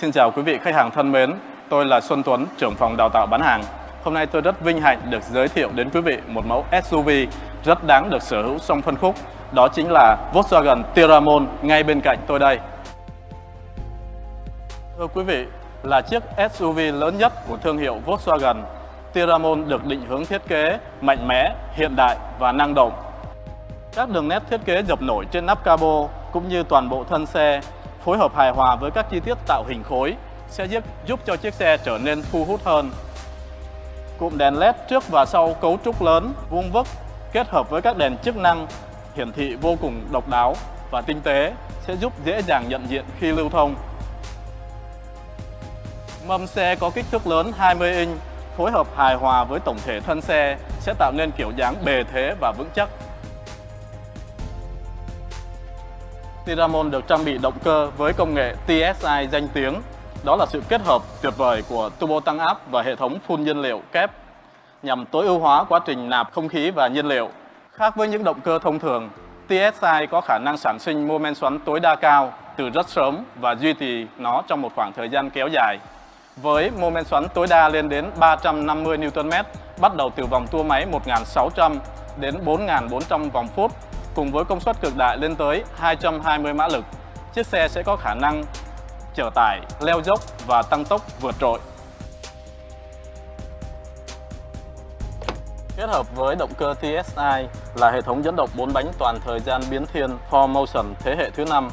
Xin chào quý vị khách hàng thân mến, tôi là Xuân Tuấn, trưởng phòng đào tạo bán hàng. Hôm nay tôi rất vinh hạnh được giới thiệu đến quý vị một mẫu SUV rất đáng được sở hữu trong phân khúc. Đó chính là Volkswagen Tiramon ngay bên cạnh tôi đây. Thưa quý vị, là chiếc SUV lớn nhất của thương hiệu Volkswagen, Tiramon được định hướng thiết kế mạnh mẽ, hiện đại và năng động. Các đường nét thiết kế dập nổi trên nắp cabo cũng như toàn bộ thân xe phối hợp hài hòa với các chi tiết tạo hình khối sẽ giúp, giúp cho chiếc xe trở nên thu hút hơn. Cụm đèn LED trước và sau cấu trúc lớn, vuông vức kết hợp với các đèn chức năng hiển thị vô cùng độc đáo và tinh tế sẽ giúp dễ dàng nhận diện khi lưu thông. Mâm xe có kích thước lớn 20 inch, phối hợp hài hòa với tổng thể thân xe sẽ tạo nên kiểu dáng bề thế và vững chắc. Tiramon được trang bị động cơ với công nghệ TSI danh tiếng. Đó là sự kết hợp tuyệt vời của turbo tăng áp và hệ thống phun nhiên liệu kép nhằm tối ưu hóa quá trình nạp không khí và nhiên liệu. Khác với những động cơ thông thường, TSI có khả năng sản sinh mô men xoắn tối đa cao từ rất sớm và duy trì nó trong một khoảng thời gian kéo dài. Với mô men xoắn tối đa lên đến 350 Nm, bắt đầu từ vòng tua máy 1.600 đến 4.400 vòng phút cùng với công suất cực đại lên tới 220 mã lực, chiếc xe sẽ có khả năng chở tải, leo dốc và tăng tốc vượt trội. Kết hợp với động cơ TSI là hệ thống dẫn động 4 bánh toàn thời gian biến thiên 4Motion thế hệ thứ 5,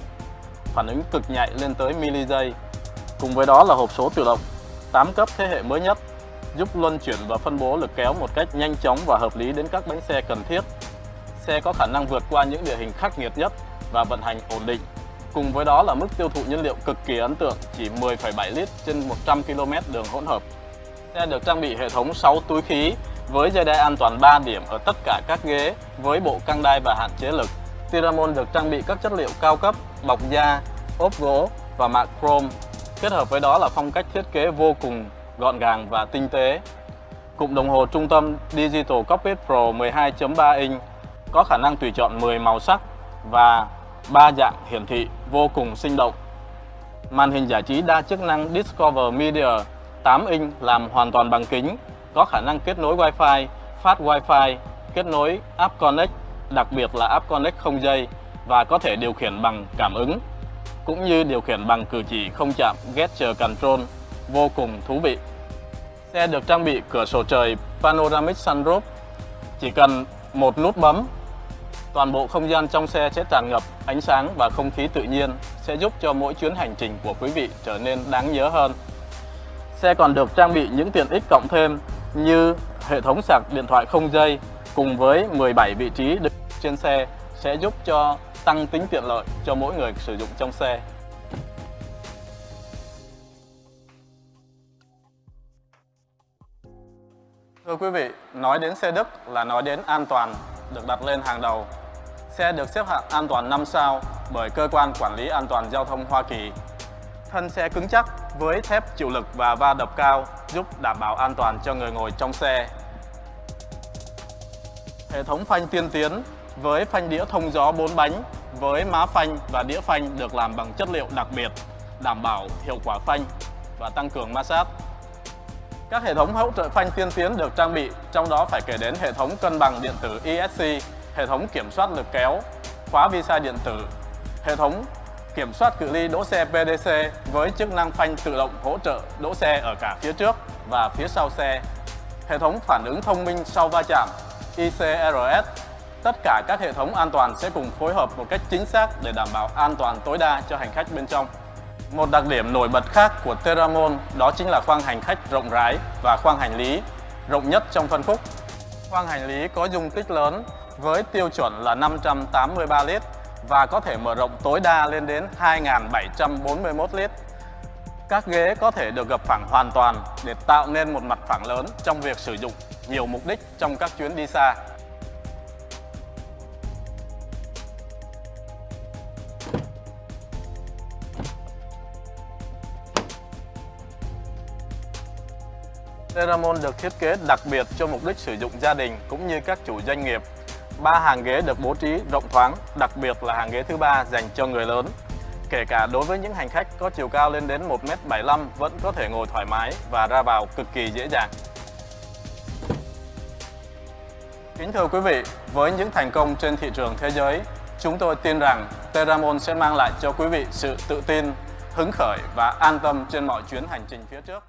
phản ứng cực nhạy lên tới mili giây. Cùng với đó là hộp số tự động 8 cấp thế hệ mới nhất, giúp luân chuyển và phân bố lực kéo một cách nhanh chóng và hợp lý đến các bánh xe cần thiết xe có khả năng vượt qua những địa hình khắc nghiệt nhất và vận hành ổn định. Cùng với đó là mức tiêu thụ nhiên liệu cực kỳ ấn tượng, chỉ 10,7 lít trên 100 km đường hỗn hợp. Xe được trang bị hệ thống 6 túi khí với dây đai an toàn 3 điểm ở tất cả các ghế với bộ căng đai và hạn chế lực. Tiramon được trang bị các chất liệu cao cấp, bọc da, ốp gỗ và mạ chrome. Kết hợp với đó là phong cách thiết kế vô cùng gọn gàng và tinh tế. Cụm đồng hồ trung tâm Digital Cockpit Pro 12.3 inch có khả năng tùy chọn 10 màu sắc và ba dạng hiển thị vô cùng sinh động. Màn hình giải trí đa chức năng Discover Media 8 inch làm hoàn toàn bằng kính, có khả năng kết nối Wi-Fi, phát Wi-Fi, kết nối App Connect, đặc biệt là App Connect không dây và có thể điều khiển bằng cảm ứng, cũng như điều khiển bằng cử chỉ không chạm Gesture Control, vô cùng thú vị. Xe được trang bị cửa sổ trời Panoramic Sunroof, chỉ cần một nút bấm Toàn bộ không gian trong xe sẽ tràn ngập ánh sáng và không khí tự nhiên, sẽ giúp cho mỗi chuyến hành trình của quý vị trở nên đáng nhớ hơn. Xe còn được trang bị những tiện ích cộng thêm như hệ thống sạc điện thoại không dây cùng với 17 vị trí trên xe sẽ giúp cho tăng tính tiện lợi cho mỗi người sử dụng trong xe. Thưa quý vị, nói đến xe Đức là nói đến an toàn được đặt lên hàng đầu Xe được xếp hạng an toàn 5 sao bởi Cơ quan Quản lý An toàn Giao thông Hoa Kỳ. Thân xe cứng chắc với thép chịu lực và va đập cao giúp đảm bảo an toàn cho người ngồi trong xe. Hệ thống phanh tiên tiến với phanh đĩa thông gió 4 bánh với má phanh và đĩa phanh được làm bằng chất liệu đặc biệt đảm bảo hiệu quả phanh và tăng cường ma sát. Các hệ thống hỗ trợ phanh tiên tiến được trang bị, trong đó phải kể đến hệ thống cân bằng điện tử ESC hệ thống kiểm soát lực kéo, khóa visa điện tử, hệ thống kiểm soát cự ly đỗ xe PDC với chức năng phanh tự động hỗ trợ đỗ xe ở cả phía trước và phía sau xe, hệ thống phản ứng thông minh sau va chạm ICRS. Tất cả các hệ thống an toàn sẽ cùng phối hợp một cách chính xác để đảm bảo an toàn tối đa cho hành khách bên trong. Một đặc điểm nổi bật khác của Teramon đó chính là khoang hành khách rộng rãi và khoang hành lý rộng nhất trong phân khúc. Khoang hành lý có dung tích lớn với tiêu chuẩn là 583 lít và có thể mở rộng tối đa lên đến 2.741 lít. Các ghế có thể được gập phẳng hoàn toàn để tạo nên một mặt phẳng lớn trong việc sử dụng nhiều mục đích trong các chuyến đi xa. Ceramon được thiết kế đặc biệt cho mục đích sử dụng gia đình cũng như các chủ doanh nghiệp ba hàng ghế được bố trí rộng thoáng, đặc biệt là hàng ghế thứ ba dành cho người lớn. Kể cả đối với những hành khách có chiều cao lên đến 1m75 vẫn có thể ngồi thoải mái và ra vào cực kỳ dễ dàng. Kính thưa quý vị, với những thành công trên thị trường thế giới, chúng tôi tin rằng Teramon sẽ mang lại cho quý vị sự tự tin, hứng khởi và an tâm trên mọi chuyến hành trình phía trước.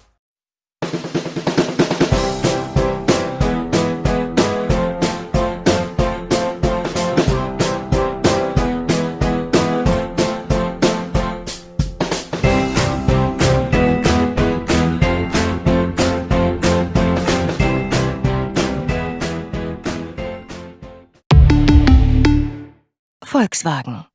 Volkswagen